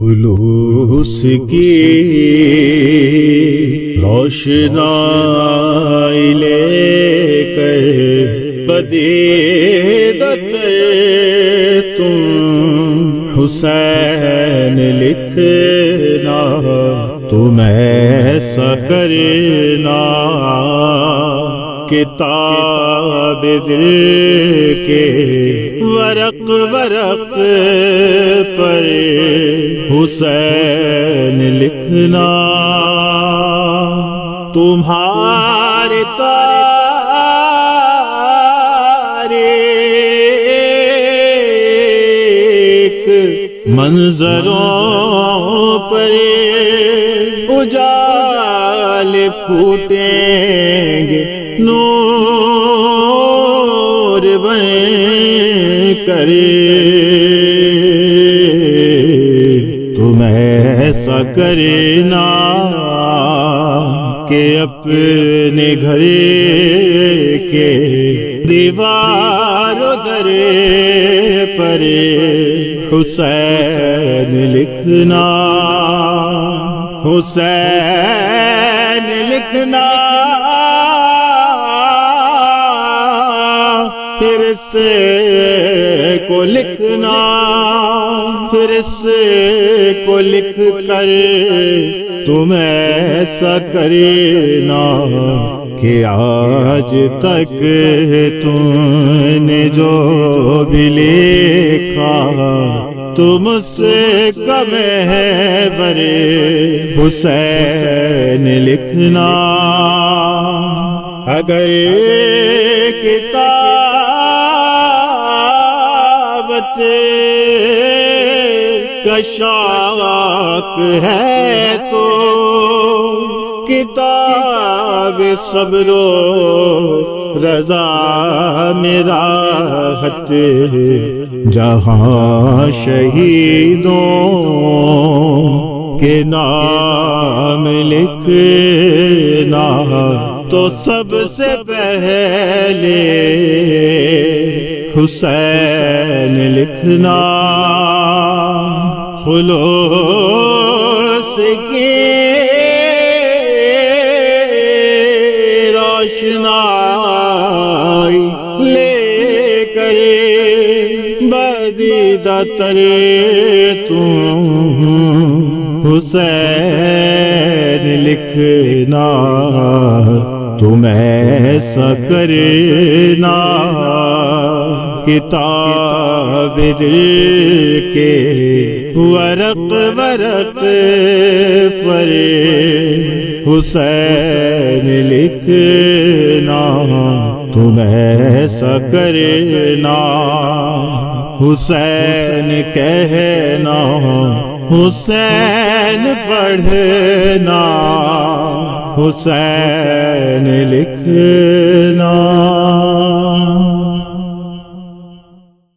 خلوص کی روشنائی لے کر بدیدت تم حسین لکھنا، تم ایسا کرنا۔ کتاب دل کے ورق ورق پر حسین لکھنا۔ تمہارے تاریک منظروں پر اجال پھوٹیں گے نور بن کرے۔ تم ایسا کرنا کہ اپنے گھر کے دیوار در پر حسین لکھنا حسین لکھنا۔ پھر سے کو لکھنا، پھر سے کو لکھ کر تم ایسا کرنا کہ آج تک تم نے جو بھی لکھا، تم سے کم ہے برے حسین لکھنا۔ اگر کتابت کشاک ہے تو کتاب صبر و رضا میرا حت جہاں شہیدوں کے نام لکھنا تو سب سے پہلے حسین لکھنا۔ خلوص کی روشنائی لے کر بدیدہ تر تم۔ حسین لکھنا تم ایسا کرنا کتاب دل کے ورق ورق پر حسین لکھنا تم ایسا کرنا۔ حسین کہنا، حسین پڑھنا۔ حسین لکھنا۔